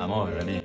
I'm already.